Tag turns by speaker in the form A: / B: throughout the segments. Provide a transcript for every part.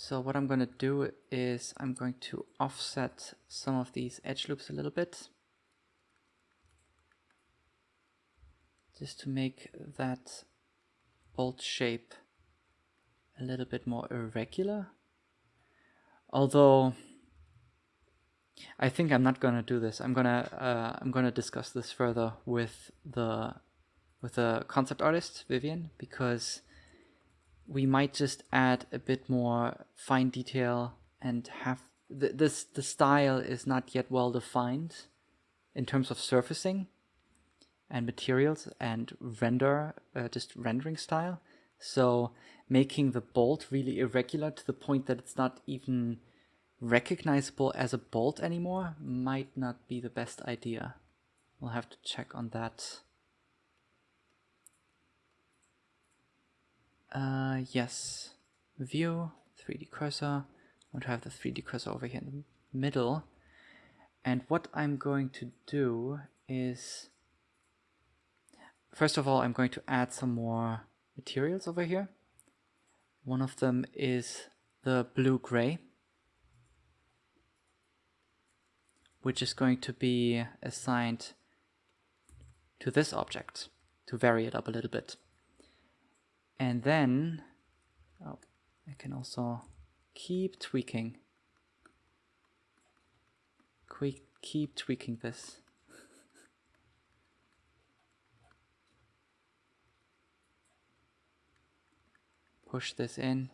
A: So what I'm going to do is I'm going to offset some of these edge loops a little bit. Just to make that bolt shape a little bit more irregular. Although I think I'm not gonna do this. I'm gonna uh, I'm gonna discuss this further with the with the concept artist Vivian because we might just add a bit more fine detail and have th this the style is not yet well defined in terms of surfacing and materials and render uh, just rendering style. So making the bolt really irregular to the point that it's not even recognizable as a bolt anymore might not be the best idea. We'll have to check on that Uh, yes, view, 3D cursor. I want to have the 3D cursor over here in the middle. And what I'm going to do is, first of all, I'm going to add some more materials over here. One of them is the blue-gray, which is going to be assigned to this object to vary it up a little bit. And then, oh, I can also keep tweaking. Quick, keep tweaking this. Push this in.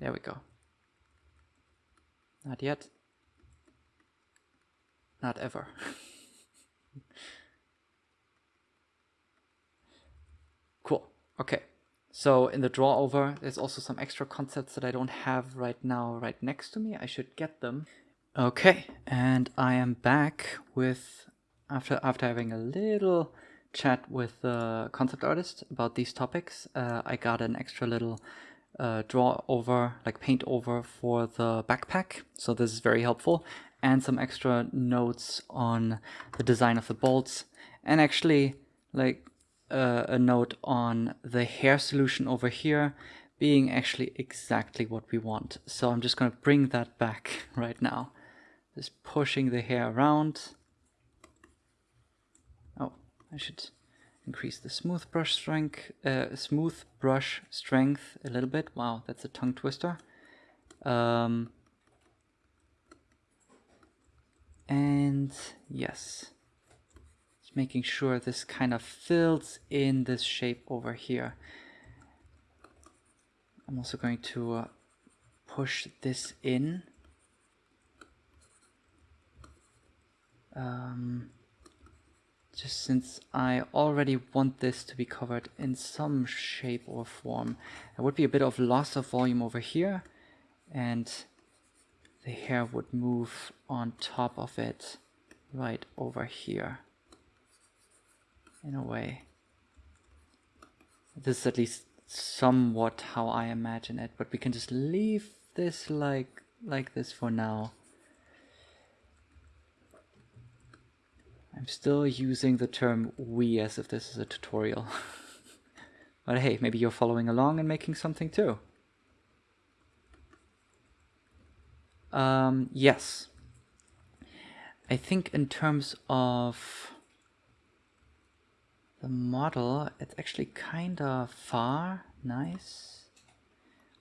A: There we go. Not yet. Not ever. Cool. Okay. So in the draw over, there's also some extra concepts that I don't have right now right next to me. I should get them. Okay, and I am back with, after, after having a little chat with the concept artist about these topics, uh, I got an extra little uh, draw over, like paint over for the backpack. So this is very helpful. And some extra notes on the design of the bolts. And actually, like uh, a note on the hair solution over here being actually exactly what we want. So I'm just going to bring that back right now. Just pushing the hair around. Oh, I should increase the smooth brush strength, uh, smooth brush strength a little bit. Wow, that's a tongue twister. Um, and yes, making sure this kind of fills in this shape over here. I'm also going to uh, push this in. Um, just since I already want this to be covered in some shape or form. There would be a bit of loss of volume over here and the hair would move on top of it right over here in a way. This is at least somewhat how I imagine it, but we can just leave this like like this for now. I'm still using the term we as if this is a tutorial. but hey, maybe you're following along and making something too. Um, yes. I think in terms of the model, it's actually kind of far. Nice.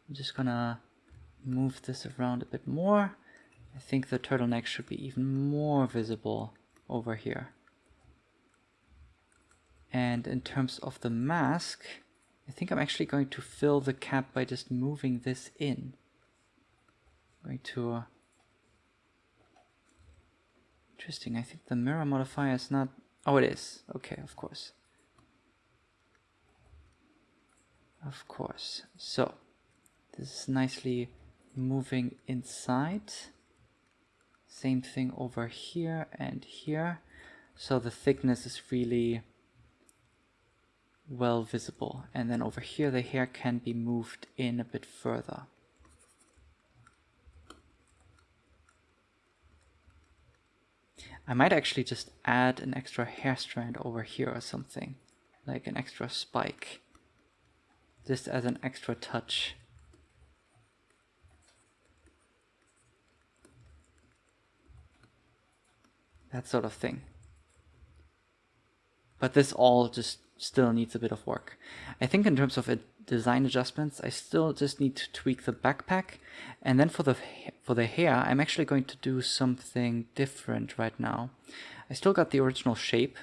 A: I'm just gonna move this around a bit more. I think the turtleneck should be even more visible over here. And in terms of the mask, I think I'm actually going to fill the cap by just moving this in. I'm going to... Uh, interesting, I think the mirror modifier is not... Oh, it is. Okay, of course. Of course. So this is nicely moving inside. Same thing over here and here. So the thickness is really well visible. And then over here the hair can be moved in a bit further. I might actually just add an extra hair strand over here or something, like an extra spike just as an extra touch. That sort of thing. But this all just still needs a bit of work. I think in terms of design adjustments, I still just need to tweak the backpack. And then for the, for the hair, I'm actually going to do something different right now. I still got the original shape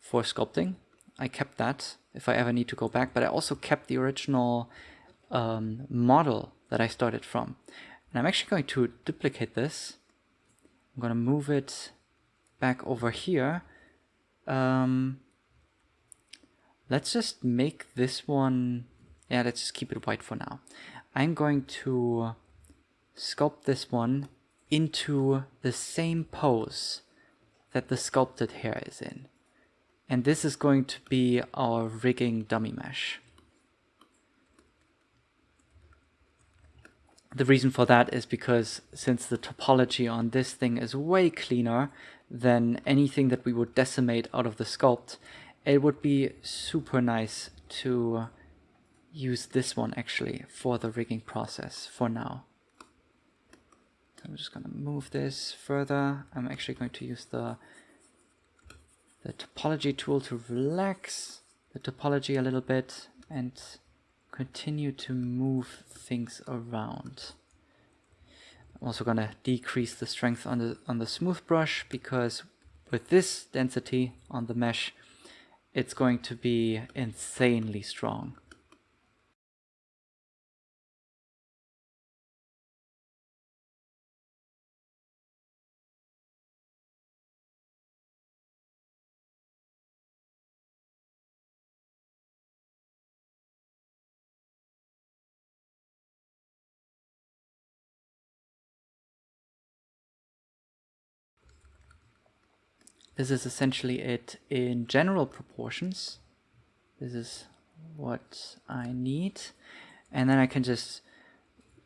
A: for sculpting. I kept that if I ever need to go back, but I also kept the original um, model that I started from. And I'm actually going to duplicate this. I'm going to move it back over here. Um, let's just make this one, yeah, let's just keep it white for now. I'm going to sculpt this one into the same pose that the sculpted hair is in. And this is going to be our rigging dummy mesh. The reason for that is because since the topology on this thing is way cleaner than anything that we would decimate out of the sculpt, it would be super nice to use this one actually for the rigging process for now. I'm just going to move this further. I'm actually going to use the the topology tool to relax the topology a little bit and continue to move things around. I'm also going to decrease the strength on the on the smooth brush because with this density on the mesh it's going to be insanely strong. This is essentially it in general proportions. This is what I need. And then I can just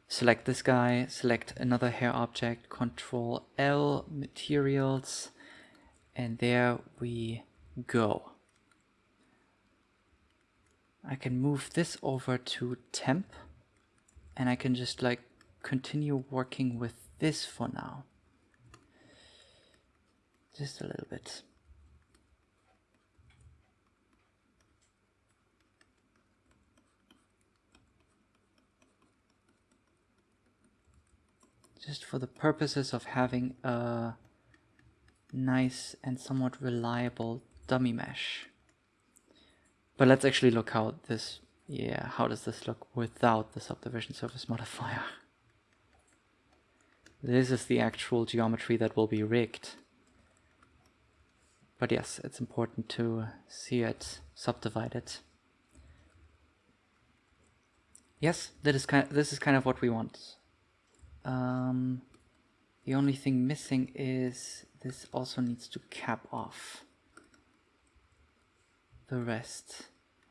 A: select this guy, select another hair object, control L, materials, and there we go. I can move this over to temp and I can just like continue working with this for now. Just a little bit. Just for the purposes of having a nice and somewhat reliable dummy mesh. But let's actually look how this, yeah, how does this look without the subdivision surface modifier? This is the actual geometry that will be rigged. But yes, it's important to see it subdivided. Yes, that is kind of, this is kind of what we want. Um, the only thing missing is this also needs to cap off the rest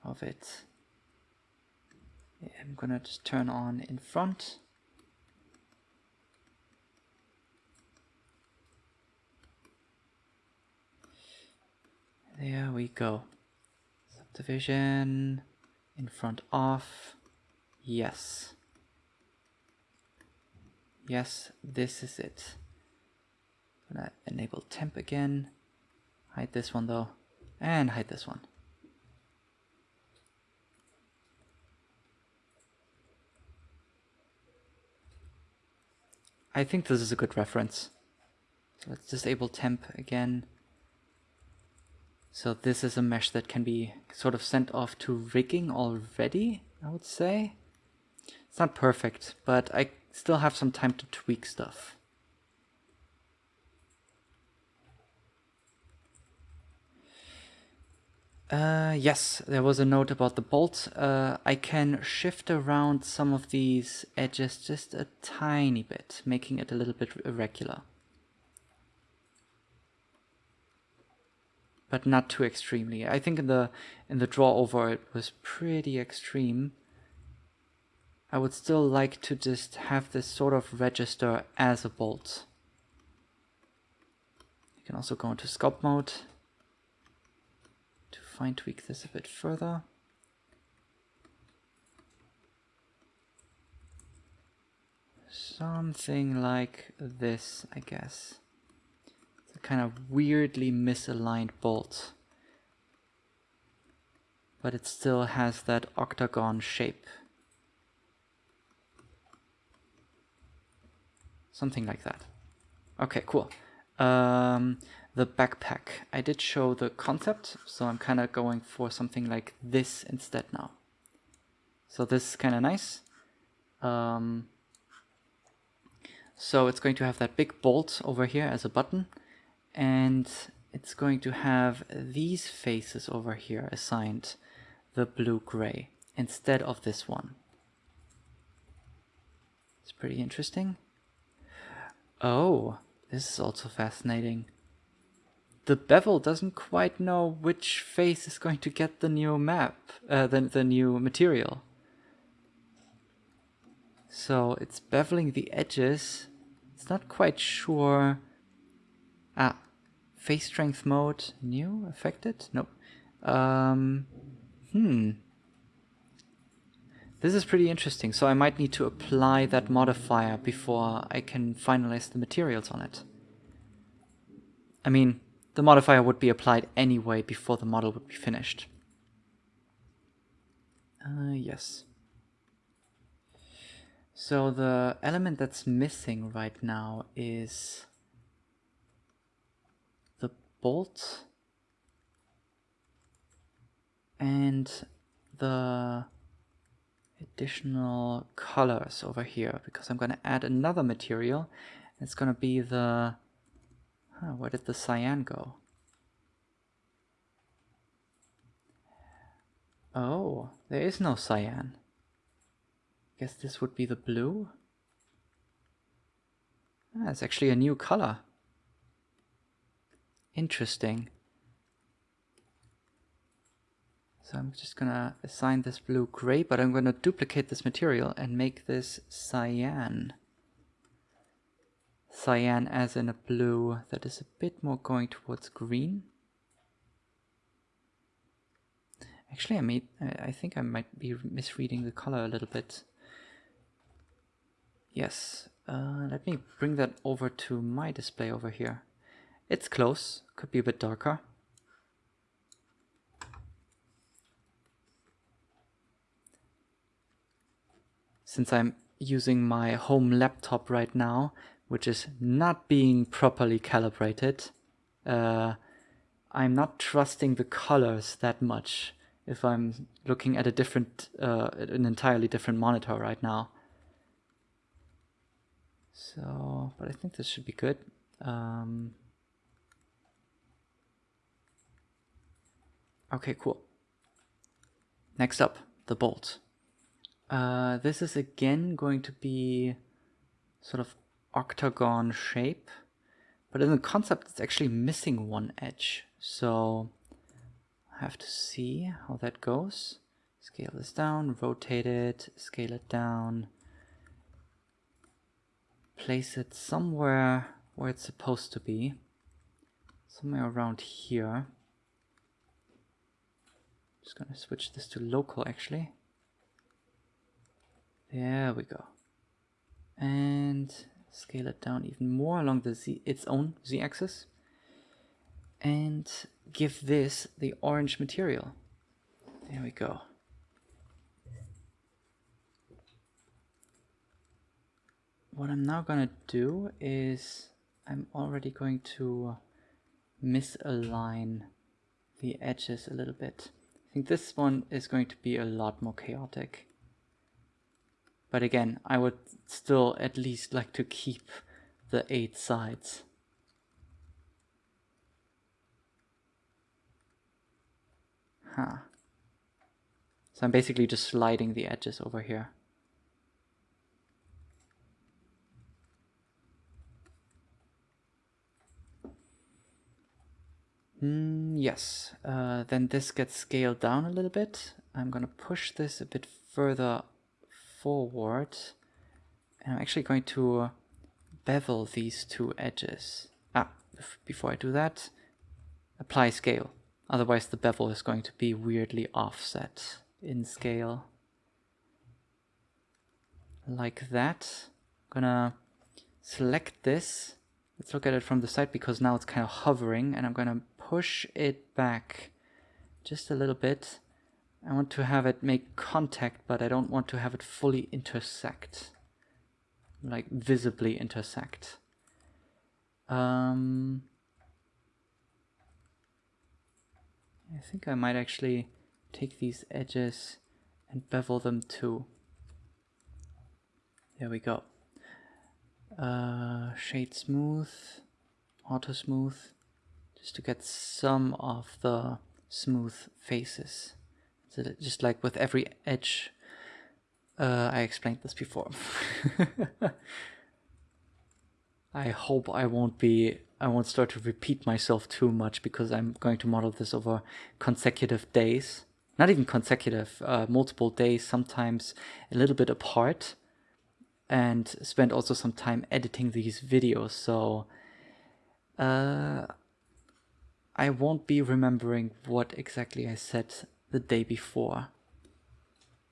A: of it. I'm gonna just turn on in front There we go. Subdivision in front of. Yes. Yes, this is it. I'm gonna enable temp again. Hide this one though. And hide this one. I think this is a good reference. So let's disable temp again. So this is a mesh that can be sort of sent off to rigging already, I would say. It's not perfect, but I still have some time to tweak stuff. Uh, yes, there was a note about the bolt. Uh, I can shift around some of these edges just a tiny bit, making it a little bit irregular. But not too extremely. I think in the in the draw over it was pretty extreme. I would still like to just have this sort of register as a bolt. You can also go into sculpt mode to fine tweak this a bit further. Something like this, I guess. Kind of weirdly misaligned bolt. But it still has that octagon shape. Something like that. Okay, cool. Um, the backpack. I did show the concept, so I'm kind of going for something like this instead now. So this is kind of nice. Um, so it's going to have that big bolt over here as a button, and it's going to have these faces over here assigned the blue-gray instead of this one. It's pretty interesting. Oh, this is also fascinating. The bevel doesn't quite know which face is going to get the new map, uh, the, the new material. So it's beveling the edges. It's not quite sure. Ah, face strength mode, new, affected? Nope. Um, hmm. This is pretty interesting, so I might need to apply that modifier before I can finalize the materials on it. I mean, the modifier would be applied anyway before the model would be finished. Uh, yes. So the element that's missing right now is bolt and the additional colors over here because I'm going to add another material. It's going to be the... Huh, where did the cyan go? Oh, there is no cyan. Guess this would be the blue? Ah, it's actually a new color. Interesting. So I'm just gonna assign this blue gray, but I'm gonna duplicate this material and make this cyan. Cyan as in a blue that is a bit more going towards green. Actually, I made, I think I might be misreading the color a little bit. Yes, uh, let me bring that over to my display over here. It's close, could be a bit darker. since I'm using my home laptop right now, which is not being properly calibrated, uh, I'm not trusting the colors that much if I'm looking at a different, uh, an entirely different monitor right now. So, but I think this should be good. Um, okay, cool. Next up, the bolt. Uh, this is again going to be sort of octagon shape, but in the concept it's actually missing one edge. So I have to see how that goes. Scale this down, rotate it, scale it down, place it somewhere where it's supposed to be, somewhere around here. Just gonna switch this to local actually. There we go. And scale it down even more along the z its own z-axis. And give this the orange material. There we go. What I'm now to do is I'm already going to misalign the edges a little bit. I think this one is going to be a lot more chaotic. But again, I would still at least like to keep the eight sides. Huh. So I'm basically just sliding the edges over here. Mm, yes, uh, then this gets scaled down a little bit. I'm gonna push this a bit further forward and I'm actually going to bevel these two edges. Ah, before I do that, apply scale. Otherwise the bevel is going to be weirdly offset in scale. Like that. I'm gonna select this, Let's look at it from the side because now it's kind of hovering and I'm going to push it back just a little bit. I want to have it make contact, but I don't want to have it fully intersect. Like visibly intersect. Um, I think I might actually take these edges and bevel them too. There we go. Uh, shade smooth, auto smooth, just to get some of the smooth faces. So just like with every edge, uh, I explained this before. I hope I won't be, I won't start to repeat myself too much because I'm going to model this over consecutive days. Not even consecutive, uh, multiple days, sometimes a little bit apart and spend also some time editing these videos. So uh, I won't be remembering what exactly I said the day before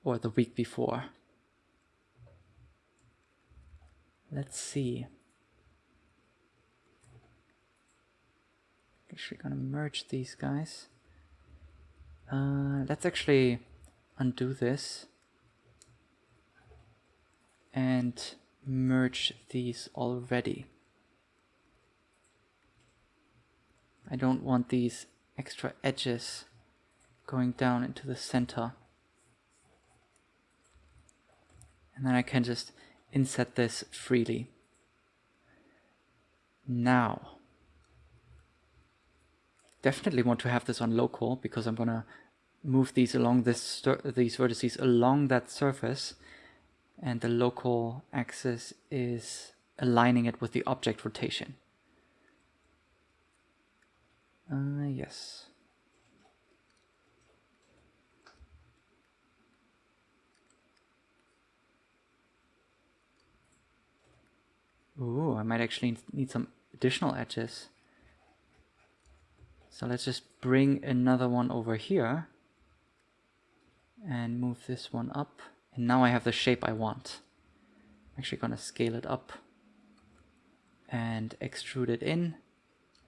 A: or the week before. Let's see. Actually gonna merge these guys. Uh, let's actually undo this and merge these already. I don't want these extra edges going down into the center. And then I can just inset this freely. Now, definitely want to have this on local because I'm gonna move these along this these vertices along that surface and the local axis is aligning it with the object rotation. Uh, yes. Ooh, I might actually need some additional edges. So let's just bring another one over here and move this one up. And now I have the shape I want. I'm actually going to scale it up and extrude it in,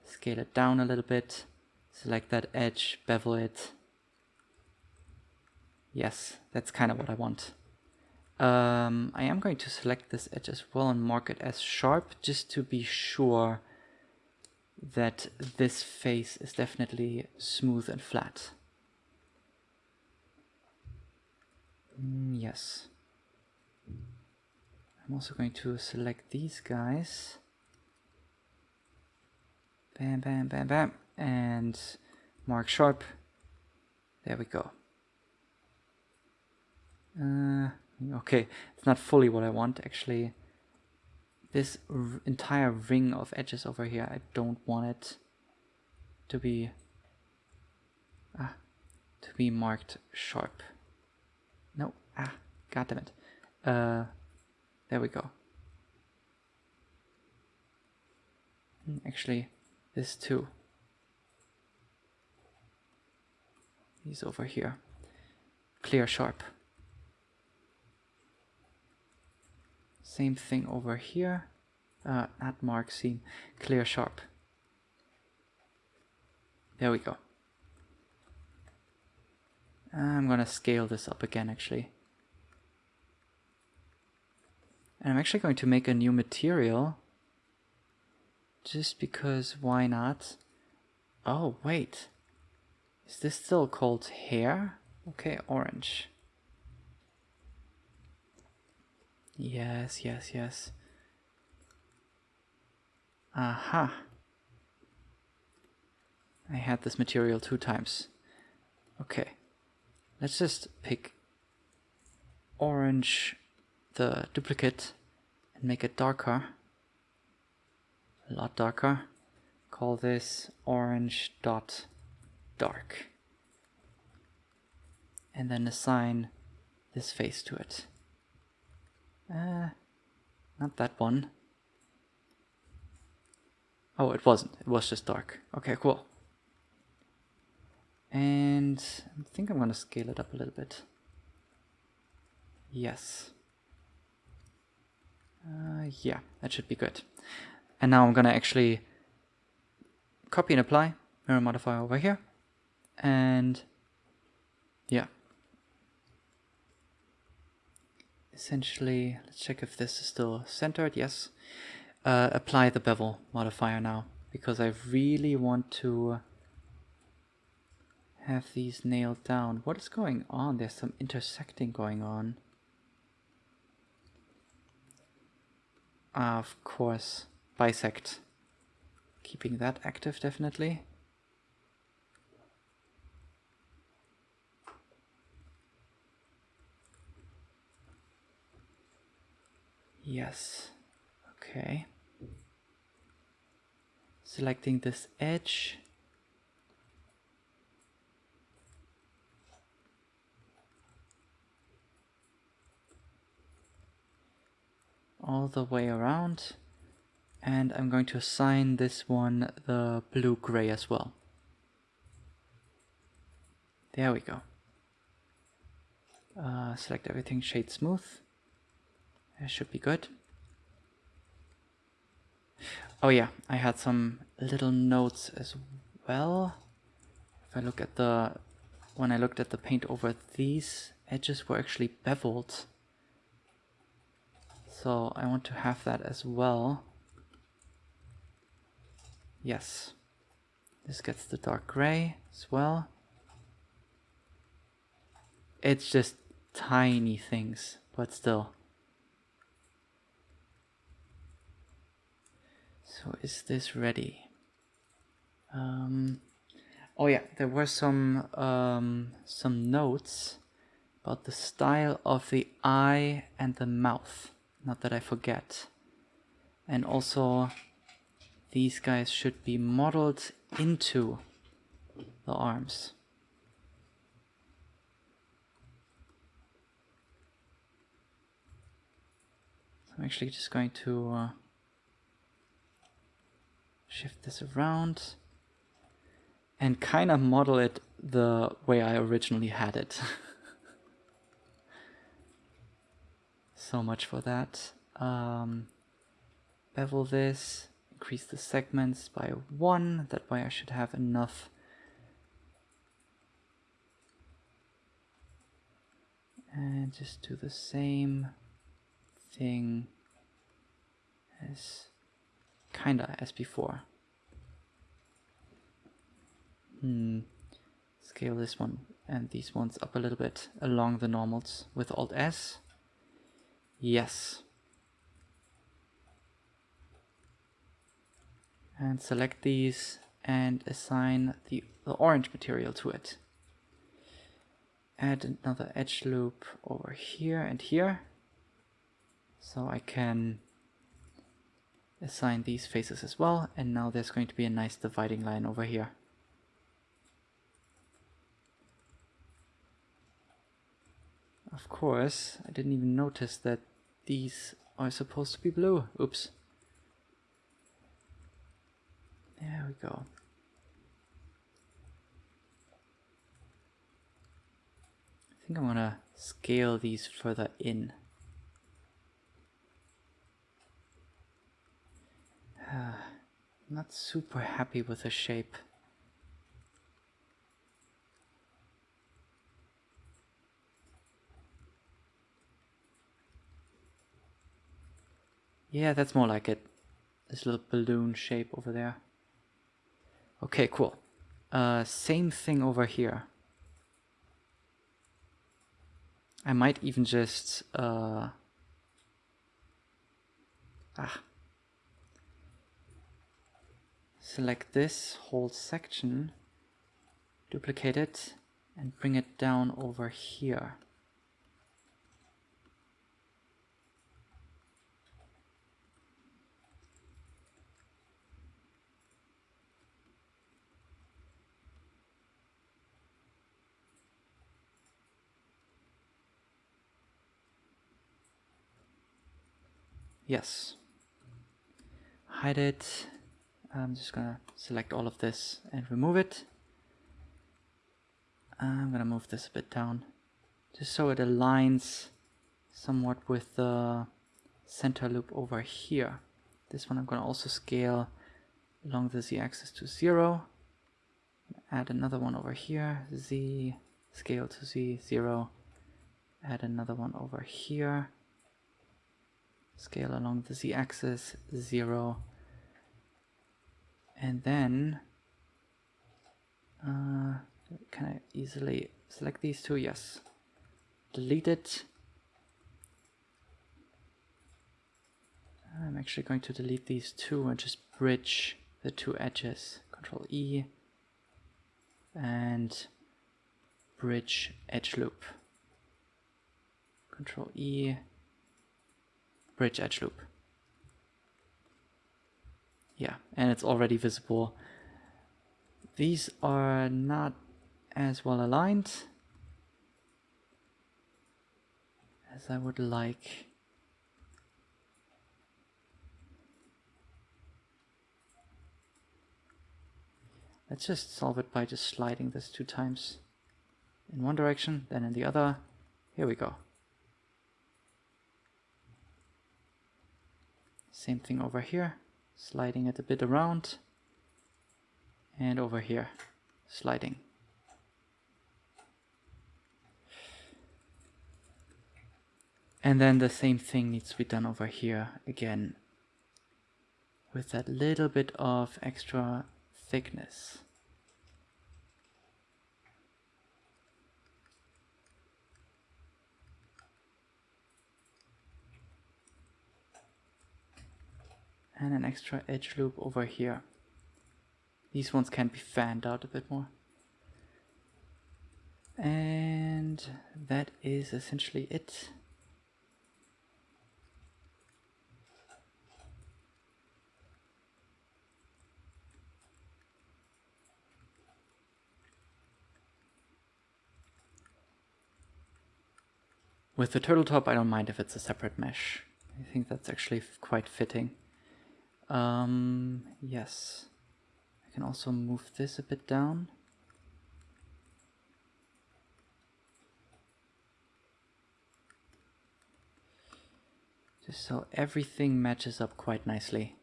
A: scale it down a little bit, select that edge, bevel it. Yes, that's kind of what I want. Um, I am going to select this edge as well and mark it as sharp just to be sure that this face is definitely smooth and flat. Mm, yes. I'm also going to select these guys. Bam, bam, bam, bam. And mark sharp. There we go. Uh, okay, it's not fully what I want actually. This entire ring of edges over here, I don't want it to be ah, to be marked sharp. No, ah, god damn it. Uh, there we go. Hmm, actually, this too. He's over here. Clear sharp. Same thing over here. Uh, not mark seam, clear sharp. There we go. I'm gonna scale this up again actually. And I'm actually going to make a new material. Just because why not? Oh, wait. Is this still called hair? Okay, orange. Yes, yes, yes. Aha. I had this material two times. Okay. Let's just pick orange, the duplicate, and make it darker. A lot darker. Call this orange dot dark. And then assign this face to it. Uh, not that one. Oh, it wasn't. It was just dark. Okay, cool. And I think I'm going to scale it up a little bit. Yes. Uh, yeah, that should be good. And now I'm gonna actually copy and apply mirror modifier over here. And yeah. Essentially, let's check if this is still centered. Yes. Uh, apply the bevel modifier now because I really want to have these nailed down. What is going on? There's some intersecting going on. Of course, bisect. Keeping that active definitely. Yes, okay. Selecting this edge. all the way around and I'm going to assign this one the blue-gray as well. There we go. Uh, select everything shade smooth. That should be good. Oh yeah, I had some little notes as well. If I look at the, when I looked at the paint over these edges were actually beveled. So I want to have that as well. Yes. This gets the dark gray as well. It's just tiny things, but still. So is this ready? Um, oh yeah, there were some um, some notes about the style of the eye and the mouth not that I forget. And also these guys should be modeled into the arms. So I'm actually just going to uh, shift this around and kind of model it the way I originally had it. so much for that. Um, bevel this, increase the segments by one, that way I should have enough and just do the same thing as kinda as before. Hmm. Scale this one and these ones up a little bit along the normals with Alt S. Yes. And select these and assign the, the orange material to it. Add another edge loop over here and here. So I can assign these faces as well. And now there's going to be a nice dividing line over here. Of course, I didn't even notice that these are supposed to be blue. Oops. There we go. I think I'm gonna scale these further in. not super happy with the shape. Yeah, that's more like it. This little balloon shape over there. Okay, cool. Uh, same thing over here. I might even just... Uh, ah, select this whole section, duplicate it, and bring it down over here. Yes. Hide it. I'm just gonna select all of this and remove it. I'm gonna move this a bit down just so it aligns somewhat with the center loop over here. This one I'm to also scale along the z-axis to 0. Add another one over here, z, scale to z, 0. Add another one over here. Scale along the z-axis, 0. And then, uh, can I easily select these two? Yes. Delete it. I'm actually going to delete these two and just bridge the two edges. Control E and bridge edge loop. Control E, bridge edge loop. Yeah, and it's already visible. These are not as well aligned as I would like. Let's just solve it by just sliding this two times in one direction, then in the other. Here we go. Same thing over here, sliding it a bit around. And over here, sliding. And then the same thing needs to be done over here again with that little bit of extra thickness. And an extra edge loop over here. These ones can be fanned out a bit more. And that is essentially it. With the turtle top, I don't mind if it's a separate mesh. I think that's actually quite fitting. Um, yes. I can also move this a bit down. Just so everything matches up quite nicely.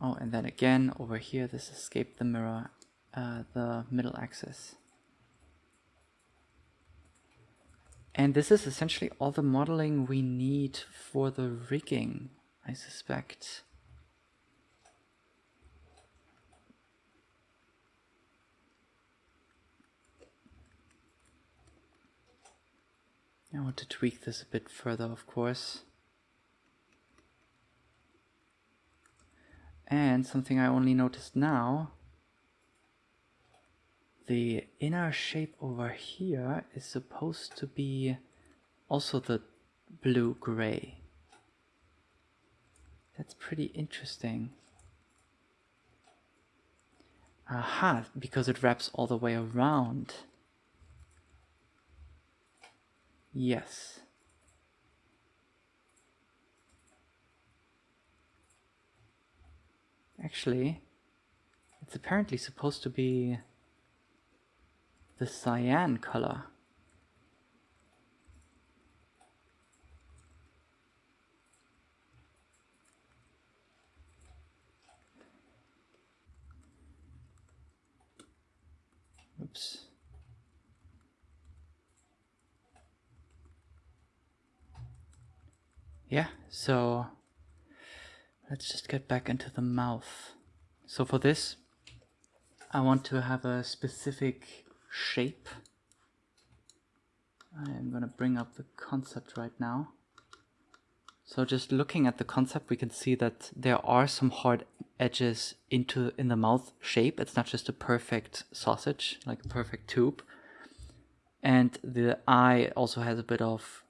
A: Oh, and then again, over here, this escaped the mirror, uh, the middle axis. And this is essentially all the modeling we need for the rigging, I suspect. I want to tweak this a bit further, of course. And something I only noticed now the inner shape over here is supposed to be also the blue-gray. That's pretty interesting. Aha, because it wraps all the way around. Yes. Actually, it's apparently supposed to be the cyan color. Oops. Yeah, so let's just get back into the mouth. So for this, I want to have a specific shape. I am going to bring up the concept right now. So just looking at the concept, we can see that there are some hard edges into in the mouth shape. It's not just a perfect sausage, like a perfect tube. And the eye also has a bit of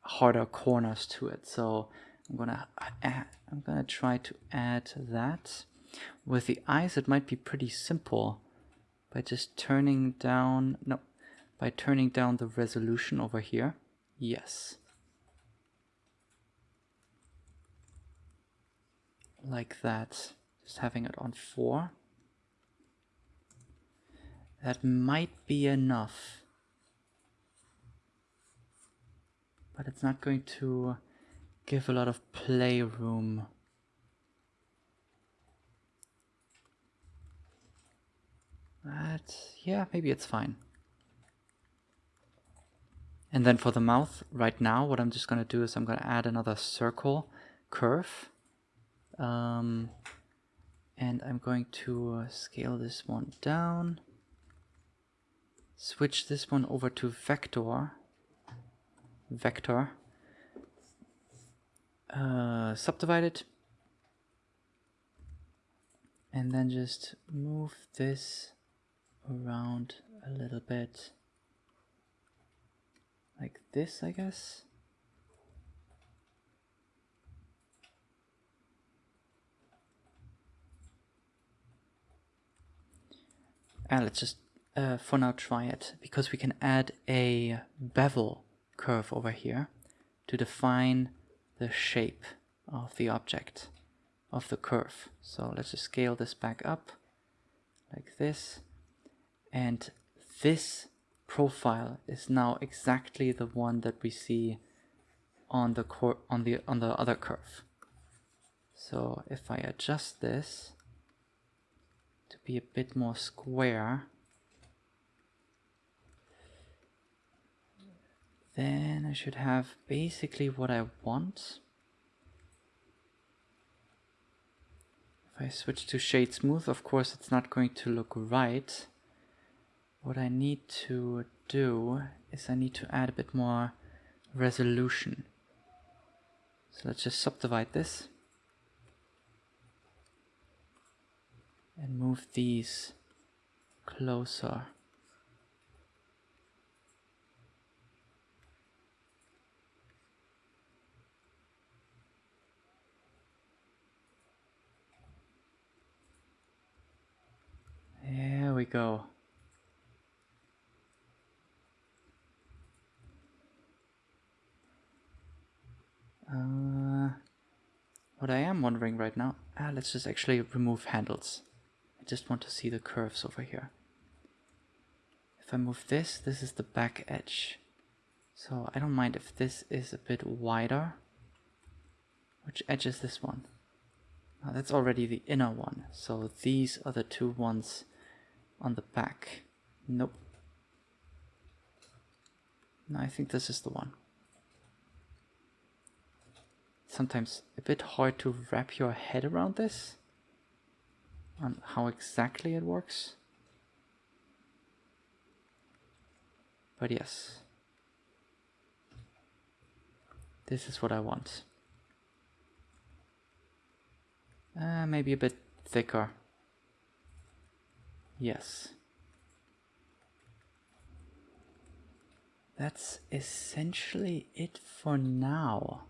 A: harder corners to it. So I'm gonna add, I'm gonna try to add that. With the eyes, it might be pretty simple by just turning down, no, by turning down the resolution over here. Yes. Like that, just having it on four. That might be enough. But it's not going to give a lot of playroom. But yeah, maybe it's fine. And then for the mouth, right now, what I'm just going to do is I'm going to add another circle curve. Um, and I'm going to uh, scale this one down. Switch this one over to vector. Vector. Uh, subdivide it. And then just move this around a little bit like this, I guess. And let's just uh, for now try it because we can add a bevel curve over here to define the shape of the object of the curve. So let's just scale this back up like this and this profile is now exactly the one that we see on the cor on the on the other curve. So if I adjust this to be a bit more square, then I should have basically what I want. If I switch to shade smooth, of course it's not going to look right. What I need to do is I need to add a bit more resolution. So let's just subdivide this. And move these closer. There we go. Uh, what I am wondering right now, ah, let's just actually remove handles. I just want to see the curves over here. If I move this, this is the back edge. So I don't mind if this is a bit wider. Which edge is this one? Oh, that's already the inner one. So these are the two ones on the back. Nope. No, I think this is the one sometimes a bit hard to wrap your head around this on how exactly it works. But yes, this is what I want. Uh, maybe a bit thicker. Yes. That's essentially it for now.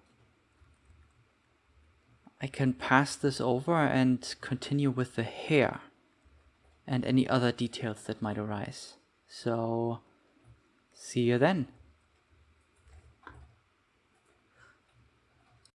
A: I can pass this over and continue with the hair and any other details that might arise. So, see you then.